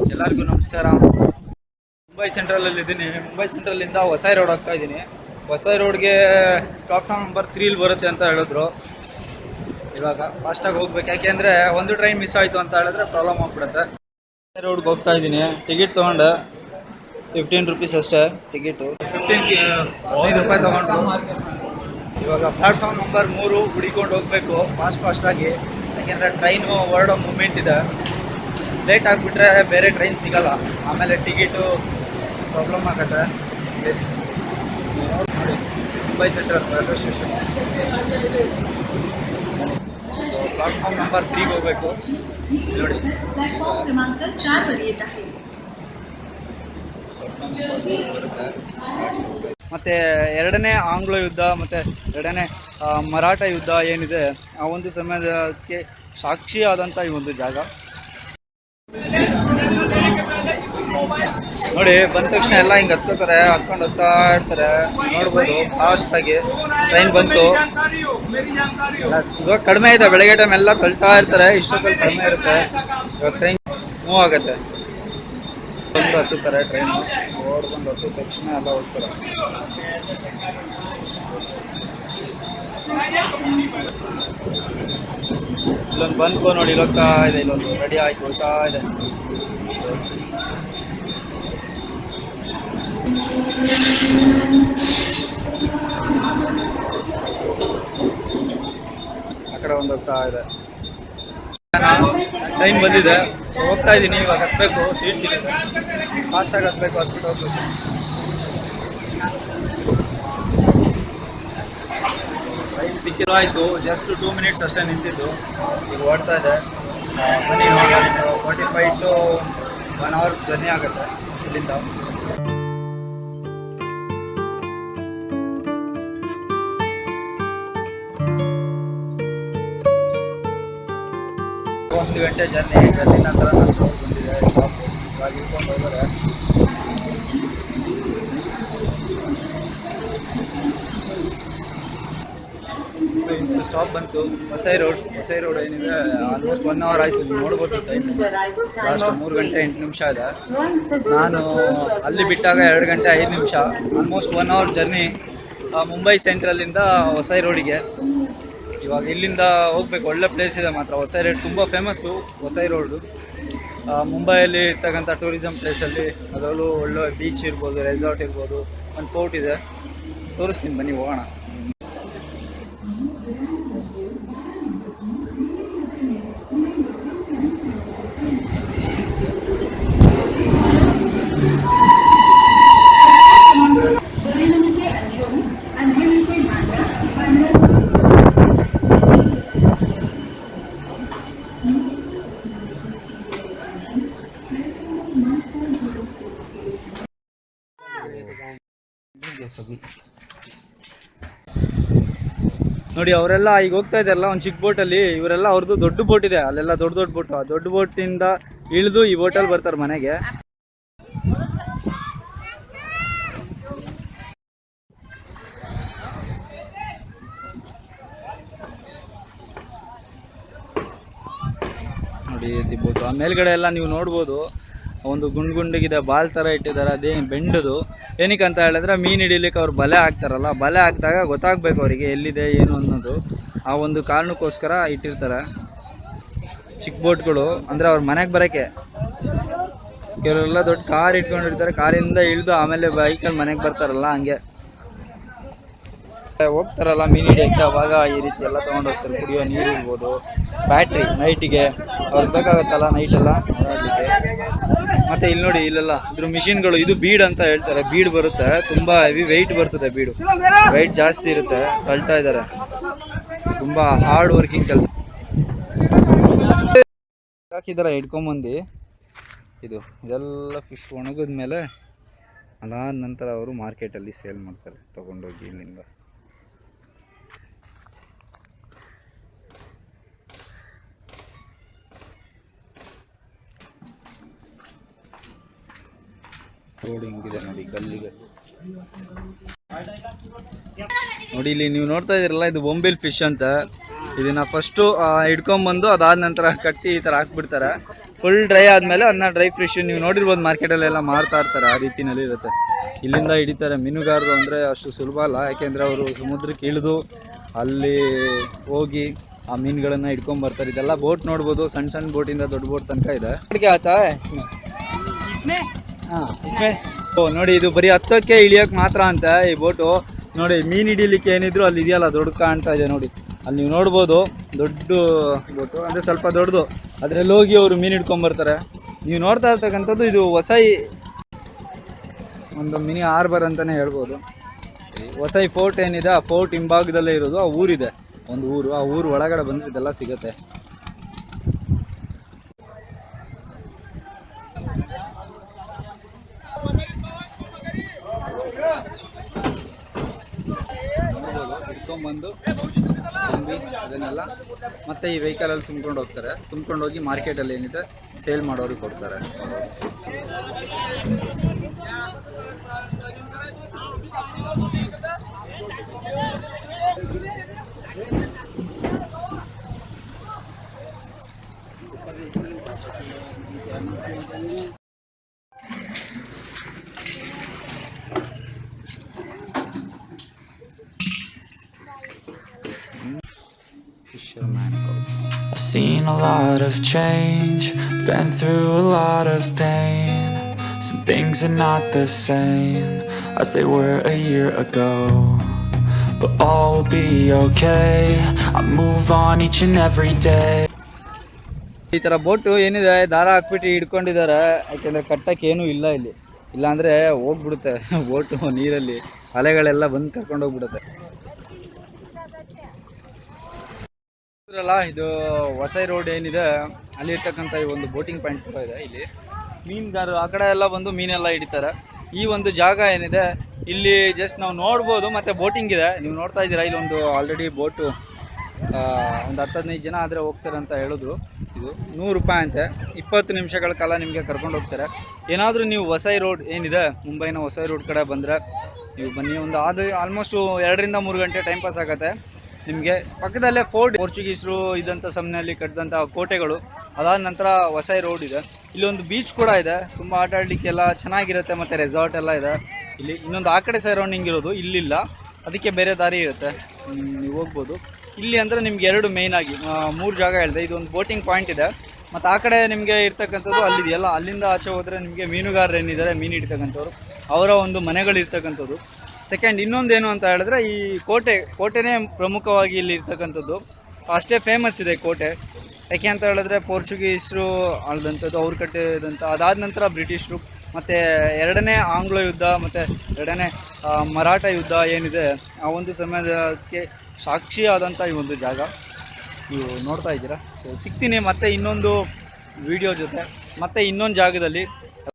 ಎಲ್ಲರಿಗೂ ನಮಸ್ಕಾರ. ಮುಂಬೈ ಸೆಂಟ್ರಲಲ್ಲಿ ಇದ್ದೀನಿ. ಮುಂಬೈ ಸೆಂಟ್ರಲಿಂದ ಹೊಸ ರೋಡ್ ಹೋಗ್ತಾ ಇದ್ದೀನಿ. ಹೊಸ ರೋಡ್ಗೆ ಪ್ಲಾಟ್ಫಾರ್ಮ್ ನಂಬರ್ ತ್ರೀಲಿ ಬರುತ್ತೆ ಅಂತ ಹೇಳಿದ್ರು. ಇವಾಗ ಫಾಸ್ಟಾಗಿ ಹೋಗ್ಬೇಕು. ಯಾಕೆಂದರೆ ಒಂದು ಟ್ರೈನ್ ಮಿಸ್ ಆಯಿತು ಅಂತ ಹೇಳಿದ್ರೆ ಪ್ರಾಬ್ಲಮ್ ಆಗ್ಬಿಡುತ್ತೆ. ರೋಡ್ಗೆ ಹೋಗ್ತಾ ಇದ್ದೀನಿ. ಟಿಕೆಟ್ ತೊಗೊಂಡು. ಫಿಫ್ಟೀನ್ ರುಪೀಸ್ ಅಷ್ಟೇ ಟಿಕೆಟು ಫಿಫ್ಟೀನ್ ಐದು ರೂಪಾಯಿ ತೊಗೊಂಡು ಇವಾಗ ಪ್ಲಾಟ್ಫಾರ್ಮ್ ನಂಬರ್ ಮೂರು ಹುಡಿಕೊಂಡು ಹೋಗಬೇಕು. ಫಾಸ್ಟ್ ಫಾಸ್ಟಾಗಿ ಯಾಕೆಂದರೆ ಟ್ರೈನು ಹೊರಡೋ ಮೂಮೆಂಟ್ ಇದೆ. ಲೇಟ್ ಆಗಿಬಿಟ್ರೆ ಬೇರೆ ಟ್ರೈನ್ ಸಿಗಲ್ಲ. ಆಮೇಲೆ ಟಿಕೆಟು ಪ್ರಾಬ್ಲಮ್ ಆಗುತ್ತೆ. Mumbai central railway station platform number ತ್ರೀಗೆ ಹೋಗಬೇಕು. ನೋಡಿ. ಮತ್ತೆ ಎರಡನೇ ಆಂಗ್ಲ ಯುದ್ಧ, ಮತ್ತೆ ಎರಡನೇ ಮರಾಠ ಯುದ್ಧ ಏನಿದೆ, ಆ ಒಂದು ಸಮಯಕ್ಕೆ ಸಾಕ್ಷಿಯಾದಂಥ ಈ ಒಂದು ಜಾಗ. ನೋಡಿ, ಬಂದ ತಕ್ಷಣ ಎಲ್ಲ ಹಿಂಗೆ ಹತ್ಕೋತಾರೆ ಹತ್ಕೊಂಡು ಹೋಗ್ತಾ ಇರ್ತಾರೆ. ನೋಡ್ಬೋದು ಫಾಸ್ಟಾಗಿ ಟ್ರೈನ್ ಬಂತು. ಇವಾಗ ಕಡಿಮೆ ಇದೆ, ಬೆಳಗ್ಗೆ ಟೈಮ್ ಎಲ್ಲ ತಳ್ತಾ ಇರ್ತಾರೆ, ಇಷ್ಟೊತ್ತಲ್ಲಿ ಕಡಿಮೆ ಇರುತ್ತೆ. ಇವಾಗ ಟ್ರೈನ್ ಮೂವ್ ಆಗುತ್ತೆ. ಬಂದು ಹತ್ತುತ್ತಾರೆ ಟ್ರೈನ್ ಓಡ್ಬಂದು ಹತ್ತಿದ ತಕ್ಷಣ ಎಲ್ಲ ಹೋಗ್ತಾರೆ. ಇಲ್ಲೊಂದು ಬಂದ್ಕೋ ನೋಡಿ ಇಲ್ಲೋಗ್ತಾ ಇದೆ, ಇಲ್ಲೊಂದು ರೆಡಿ ಆಯ್ತು, ಹೋಗ್ತಾ ಇದೆ. ಹೋಗ್ತಾ ಇದೆ. ಟೈಮ್ ಬಂದಿದೆ. ಹೋಗ್ತಾ ಇದ್ದೀನಿ ಇವಾಗ ಹತ್ತಬೇಕು ಸೀಟ್ ಸಿಗುತ್ತೆ. ಫಾಸ್ಟಾಗಿ ಹತ್ತಬೇಕು ಹತ್ಬಿಟ್ಟು ಹೋಗ್ಬೇಕು. ಟೈಮ್ ಸಿಕ್ಕಿರೋ ಆಯಿತು. ಜಸ್ಟ್ ಟೂ ಮಿನಿಟ್ಸ್ ಅಷ್ಟೇ ನಿಂತಿದ್ದು. ಈಗ ಓಡ್ತಾ ಇದೆ. ಬನ್ನಿ forty five to one hour journey ಆಗುತ್ತೆ ಇಲ್ಲಿಂದ. ಒಂದು ಗಂಟೆ ಜರ್ನಿ ಜರ್ನಿ ನಂತರ ರೋಡ್ ಬಂದಿದೆ. ಸ್ಟಾಪ್ ಬಂತು. ಹೊಸೈ ರೋಡ್ ಹೊಸೈ ರೋಡ್ ಏನಿದೆ ಆಲ್ಮೋಸ್ಟ್ ಒನ್ ಅವರ್ ಆಯಿತು. ನೋಡ್ಬೋದು ಟೈಮ್ ಲಾಸ್ಟ್ ಮೂರು ಗಂಟೆ ಎಂಟು ನಿಮಿಷ ಇದೆ. ನಾನು ಅಲ್ಲಿ ಬಿಟ್ಟಾಗ ಎರಡು ಗಂಟೆ ಐದು ನಿಮಿಷ. Almost one hour journey Mumbai ಸೆಂಟ್ರಲ್ಲಿಂದ Vasai ರೋಡಿಗೆ ಇವಾಗ ಇಲ್ಲಿಂದ ಹೋಗ್ಬೇಕು. ಒಳ್ಳೆ ಪ್ಲೇಸ್ ಇದೆ ಮಾತ್ರ. ಹೊಸೈ ರೋಡ್ ತುಂಬ ಫೇಮಸ್ಸು ಹೊಸೈ ರೋಡು ಮುಂಬೈಯಲ್ಲಿ ಇರ್ತಕ್ಕಂಥ ಟೂರಿಸಮ್ ಪ್ಲೇಸಲ್ಲಿ ಅದರಲ್ಲೂ ಒಳ್ಳೆ ಬೀಚ್ ಇರ್ಬೋದು ರೆಸಾರ್ಟ್ ಇರ್ಬೋದು, ಒಂದು ಫೋರ್ಟ್ ಇದೆ. ತೋರಿಸ್ತೀನಿ ಬನ್ನಿ, ಹೋಗೋಣ. ನೋಡಿ, ಅವರೆಲ್ಲ ಈಗ ಹೋಗ್ತಾ ಇದ್ದಾರಲ್ಲ, ಒಂದು ಚಿಕ್ಕ ಬೋಟಲ್ಲಿ ಇವರೆಲ್ಲ ಅವ್ರದ್ದು ದೊಡ್ಡ ಬೋಟ್ ಇದೆ, ಅಲ್ಲೆಲ್ಲ ದೊಡ್ಡ ದೊಡ್ಡ ಬೋಟ್ ಆ ದೊಡ್ಡ ಬೋಟಿಂದ ಇಳಿದು ಈ ಬೋಟಲ್ಲಿ ಬರ್ತಾರೆ ಮನೆಗೆ. ನೋಡಿ ಬೋಟು ಆ ಮೇಲ್ಗಡೆ ಎಲ್ಲ ನೀವು ನೋಡ್ಬೋದು. ಒಂದು ಗುಂಡ್ ಗುಂಡಿಗಿದೆ ಬಾಲ್ ಥರ ಇಟ್ಟಿದ್ದಾರೆ. ಅದೇನು ಬೆಂಡದು. ಏನಕ್ಕೆ ಅಂತ ಹೇಳಿದ್ರೆ ಮೀನು ಹಿಡಿಲಿಕ್ಕೆ ಅವ್ರು ಬಲೆ ಹಾಕ್ತಾರಲ್ಲ, ಬಲೆ ಹಾಕಿದಾಗ ಗೊತ್ತಾಗಬೇಕು ಅವರಿಗೆ ಎಲ್ಲಿದೆ, ಏನು ಅನ್ನೋದು. ಆ ಒಂದು ಕಾರಣಕ್ಕೋಸ್ಕರ ಇಟ್ಟಿರ್ತಾರೆ. ಚಿಕ್ಕ ಬೋಟ್ಗಳು, ಅಂದರೆ ಅವ್ರ ಮನೆಗೆ ಬರೋಕ್ಕೆ. ಕೆಲವರೆಲ್ಲ ದೊಡ್ಡ ಕಾರ್ ಇಟ್ಕೊಂಡಿರ್ತಾರೆ, ಕಾರಿಂದ ಇಳಿದು ಆಮೇಲೆ ಬೈಕಲ್ಲಿ ಮನೆಗೆ ಬರ್ತಾರಲ್ಲ ಹಂಗೆ. ಹೋಗ್ತಾರಲ್ಲ ಮೀನು ಹಿಡಿಯೋಕ್ಕೆ, ಅವಾಗ ಈ ರೀತಿ ಎಲ್ಲ ತೊಗೊಂಡು ಹೋಗ್ತಾರೆ. ಕುಡಿಯೋ ನೀರು ಇರ್ಬೋದು. ಬ್ಯಾಟ್ರಿ, ನೈಟಿಗೆ. ಅವ್ರಿಗೆ ಬೇಕಾಗತ್ತಲ್ಲ ನೈಟೆಲ್ಲ. ಮತ್ತೆ ಇಲ್ಲಿ ನೋಡಿ, ಇಲ್ಲೆಲ್ಲ ಇದ್ರ ಮಿಷಿನ್ಗಳು ಇದು ಬೀಡ್ ಅಂತ ಹೇಳ್ತಾರೆ. ಬೀಡ್ ಬರುತ್ತೆ. ತುಂಬಾ ಹೆವಿ ವೆಯ್ಟ್ ಬರ್ತದೆ ಬೀಡು ವೆಯ್ಟ್ ಜಾಸ್ತಿ ಇರುತ್ತೆ. ತಳ್ತಾ ಇದ್ದಾರೆ. ತುಂಬಾ ಹಾರ್ಡ್ ವರ್ಕಿಂಗ್ ಕೆಲಸ. ಹಾಕಿದಾರ ಹಿಡ್ಕೊಂಬಂದು ಇದು, ಇದೆಲ್ಲ ಫಿಶ್ ಒಣಗಿದ ಮೇಲೆ ಅದಾದ ನಂತರ ಅವರು ಮಾರ್ಕೆಟಲ್ಲಿ ಸೇಲ್ ಮಾಡ್ತಾರೆ, ತಗೊಂಡೋಗಿ ಇಲ್ಲಿಂದ. ರೋಡ್ ಹಿಂಗಿದೆ ನೋಡಿ, ಗಲ್ಲಿಗೆ. ಗಲ್ಲಿ ನೋಡಿ, ಇಲ್ಲಿ ನೀವು ನೋಡ್ತಾ ಇದ್ದೀರಲ್ಲ, ಇದು ಬೊಂಬಿಲ್ ಫಿಶ್ ಅಂತ. ಇದನ್ನ ಫಸ್ಟು ಹಿಡ್ಕೊಂಬಂದು ಅದಾದ ನಂತರ ಕಟ್ಟಿ ಈ ಥರ ಹಾಕ್ಬಿಡ್ತಾರೆ. ಫುಲ್ ಡ್ರೈ ಆದಮೇಲೆ ಅದನ್ನ ಡ್ರೈ ಫಿಶ್ ನೀವು ನೋಡಿರ್ಬೋದು, ಮಾರ್ಕೆಟಲ್ಲೆಲ್ಲ ಮಾರ್ತಾ ಇರ್ತಾರೆ, ಆ ರೀತಿನಲ್ಲಿ ಇರುತ್ತೆ. ಇಲ್ಲಿಂದ ಹಿಡಿತಾರೆ ಮೀನುಗಾರರು ಅಂದರೆ ಅಷ್ಟು ಸುಲಭ ಅಲ್ಲ. ಯಾಕೆಂದರೆ ಅವರು ಸಮುದ್ರಕ್ಕೆ ಇಳಿದು ಅಲ್ಲಿ ಹೋಗಿ ಆ ಮೀನುಗಳನ್ನು ಹಿಡ್ಕೊಂಡ್ ಬರ್ತಾರೆ. ಇದೆಲ್ಲ ಬೋಟ್ ನೋಡ್ಬೋದು ಸಣ್ಣ ಸಣ್ಣ ಬೋಟಿಂದ ದೊಡ್ಡ ಬೋಟ್ ತನಕ ಇದೆ. ಆತಾ ಓ, ನೋಡಿ, ಇದು ಬರೀ ಹತ್ತಕ್ಕೆ ಇಳಿಯೋಕೆ ಮಾತ್ರ ಅಂತ ಈ ಬೋಟು. ನೋಡಿ, ಮೀನು ಹಿಡೀಲಿಕ್ಕೆ ಏನಿದ್ರು ಅಲ್ಲಿ ಇದೆಯಲ್ಲ, ದೊಡ್ಡ ಕಾಣ್ತಾ ಇದೆ ನೋಡಿ. ಅಲ್ಲಿ ನೀವು ನೋಡ್ಬೋದು, ದೊಡ್ಡ ಬೋಟು. ಅಂದರೆ ಸ್ವಲ್ಪ ದೊಡ್ಡದು. ಅದರಲ್ಲಿ ಹೋಗಿ ಅವರು ಮೀನು ಹಿಡ್ಕೊಂಬರ್ತಾರೆ. ನೀವು ನೋಡ್ತಾ ಇರ್ತಕ್ಕಂಥದ್ದು ಇದು ಹೊಸೈ ಒಂದು ಮಿನಿ ಆರ್ಬರ್ ಅಂತಲೇ ಹೇಳ್ಬೋದು. ಹೊಸೈ ಫೋರ್ಟ್ ಏನಿದೆ, ಆ ಫೋರ್ಟ್ ಹಿಂಭಾಗದಲ್ಲೇ ಇರೋದು, ಆ ಊರಿದೆ. ಒಂದು ಊರು, ಆ ಊರು ಒಳಗಡೆ ಬಂದರೆ ಇದೆಲ್ಲ ಸಿಗುತ್ತೆ. ಹಿಡ್ಕೊಂಬಂದು ತುಂಬಿ ಅದನ್ನೆಲ್ಲ ಮತ್ತೆ ಈ ವೆಹಿಕಲಲ್ಲಿ ತುಂಬ್ಕೊಂಡು ಹೋಗ್ತಾರೆ. ತುಂಬ್ಕೊಂಡು ಹೋಗಿ ಮಾರ್ಕೆಟಲ್ಲಿ ಏನಿದೆ ಸೇಲ್ ಮಾಡೋರಿಗೆ ಕೊಡ್ತಾರೆ. Seen a lot of change, been through a lot of pain. Some things are not the same as they were a year ago. But all will be okay. I move on each and every day. ಈ ಥರ boat ಏನಿದೆ ದಾರ ಹಾಕ್ಬಿಟ್ಟು ಹಿಡ್ಕೊಂಡಿದ್ದಾರೆ ಯಾಕೆಂದರೆ ಕಟ್ಟಕ್ಕೆ ಏನೂ ಇಲ್ಲ ಇಲ್ಲಿ ಇಲ್ಲಾಂದರೆ ಹೋಗ್ಬಿಡುತ್ತೆ ಬೋಟು ನೀರಲ್ಲಿ ಅಲೆಗಳೆಲ್ಲ ಬಂದು ಕರ್ಕೊಂಡು ಹೋಗ್ಬಿಡುತ್ತೆ ಇದ್ರಲ್ಲ ಇದು ಹೊಸೈ ರೋಡ್ ಏನಿದೆ ಅಲ್ಲಿ ಇರ್ತಕ್ಕಂಥ ಈ ಒಂದು ಬೋಟಿಂಗ್ ಪಾಯಿಂಟ್ ಕೂಡ ಇದೆ ಇಲ್ಲಿ. ಮೀನುಗಾರರು ಆ ಕಡೆ ಎಲ್ಲ ಬಂದು ಮೀನೆಲ್ಲ ಹಿಡಿತಾರೆ. ಈ ಒಂದು ಜಾಗ ಏನಿದೆ, ಇಲ್ಲಿ ಜಸ್ಟ್ ನಾವು ನೋಡ್ಬೋದು, ಮತ್ತು ಬೋಟಿಂಗ್ ಇದೆ. ನೀವು ನೋಡ್ತಾ ಇದ್ದೀರಾ ಒಂದು ಆಲ್ರೆಡಿ ಬೋಟು ಒಂದು ಹತ್ತು ಹದಿನೈದು ಜನ ಆದರೆ ಹೋಗ್ತಾರೆ ಅಂತ ಹೇಳಿದ್ರು. ಇದು ನೂರು ರೂಪಾಯಿ ಅಂತೆ. ಇಪ್ಪತ್ತು ನಿಮಿಷಗಳ ಕಾಲ ನಿಮಗೆ ಕರ್ಕೊಂಡು ಹೋಗ್ತಾರೆ. ಏನಾದರೂ ನೀವು ಹೊಸೈ ರೋಡ್ ಏನಿದೆ, ಮುಂಬೈನ ಹೊಸೈ ರೋಡ್ ಕಡೆ ಬಂದರೆ, ನೀವು ಬನ್ನಿ. ಒಂದು ಆದ ಆಲ್ಮೋಸ್ಟು ಎರಡರಿಂದ ಮೂರು ಗಂಟೆ ಟೈಮ್ ಪಾಸ್ ಆಗುತ್ತೆ. ನಿಮಗೆ? ಪಕ್ಕದಲ್ಲೇ ಫೋರ್ಟ್ ಪೋರ್ಚುಗೀಸರು ಇದ್ದಂಥ ಸಮಯದಲ್ಲಿ ಕಟ್ಟಿದಂಥ ಕೋಟೆಗಳು. ಅದಾದ ನಂತರ ಹೊಸ ರೋಡ್ ಇದೆ. ಇಲ್ಲೊಂದು ಬೀಚ್ ಕೂಡ ಇದೆ. ತುಂಬ ಆಟ ಆಡಲಿಕ್ಕೆಲ್ಲ ಚೆನ್ನಾಗಿರುತ್ತೆ ಮತ್ತು ರೆಸಾರ್ಟ್ ಎಲ್ಲ ಇದೆ. ಇಲ್ಲಿ ಇನ್ನೊಂದು ಆ ಕಡೆ ಸೈರೌಂಡಿಂಗ್ ಇರೋದು, ಇಲ್ಲಿಲ್ಲ. ಅದಕ್ಕೆ ಬೇರೆ ದಾರಿ ಇರುತ್ತೆ. ನೀವು ಹೋಗ್ಬೋದು. ಇಲ್ಲಿ ಅಂದರೆ ನಿಮ್ಗೆ ಎರಡು ಮೇಯ್ನ್ ಆಗಿ ಮೂರು ಜಾಗ ಹೇಳಿದೆ. ಇದೊಂದು ಬೋಟಿಂಗ್ ಪಾಯಿಂಟ್ ಇದೆ. ಮತ್ತು ಆ ಕಡೆ ನಿಮಗೆ ಇರ್ತಕ್ಕಂಥದ್ದು ಅಲ್ಲಿದೆಯಲ್ಲ, ಅಲ್ಲಿಂದ ಆಚೆ ಹೋದರೆ ನಿಮಗೆ ಮೀನುಗಾರರು ಏನಿದ್ದಾರೆ, ಮೀನು ಹಿಡಿತಕ್ಕಂಥವ್ರು. ಅವರ ಒಂದು ಮನೆಗಳು ಇರ್ತಕ್ಕಂಥದ್ದು ಸೆಕೆಂಡ್ ಇನ್ನೊಂದೇನು ಅಂತ ಹೇಳಿದ್ರೆ ಈ ಕೋಟೆ, ಕೋಟೆನೇ ಪ್ರಮುಖವಾಗಿ ಇಲ್ಲಿ ಇರ್ತಕ್ಕಂಥದ್ದು. ಅಷ್ಟೇ ಫೇಮಸ್ ಇದೆ ಕೋಟೆ. ಯಾಕೆ ಅಂತ ಹೇಳಿದ್ರೆ ಪೋರ್ಚುಗೀಸರು ಆಳ್ದಂಥದ್ದು, ಅವ್ರು ಕಟ್ಟಿದಂಥ, ಅದಾದ ನಂತರ ಬ್ರಿಟಿಷರು, ಮತ್ತು ಎರಡನೇ ಆಂಗ್ಲ ಯುದ್ಧ, ಮತ್ತು ಎರಡನೇ ಮರಾಠ ಯುದ್ಧ ಏನಿದೆ, ಆ ಒಂದು ಸಮಯಕ್ಕೆ ಸಾಕ್ಷಿಯಾದಂಥ ಈ ಒಂದು ಜಾಗ. ನೀವು ನೋಡ್ತಾ ಇದ್ದೀರಾ? ಸೊ ಸಿಗ್ತೀನಿ. ಮತ್ತೆ ಇನ್ನೊಂದು ವಿಡಿಯೋ ಜೊತೆ. ಮತ್ತೆ ಇನ್ನೊಂದು ಜಾಗದಲ್ಲಿ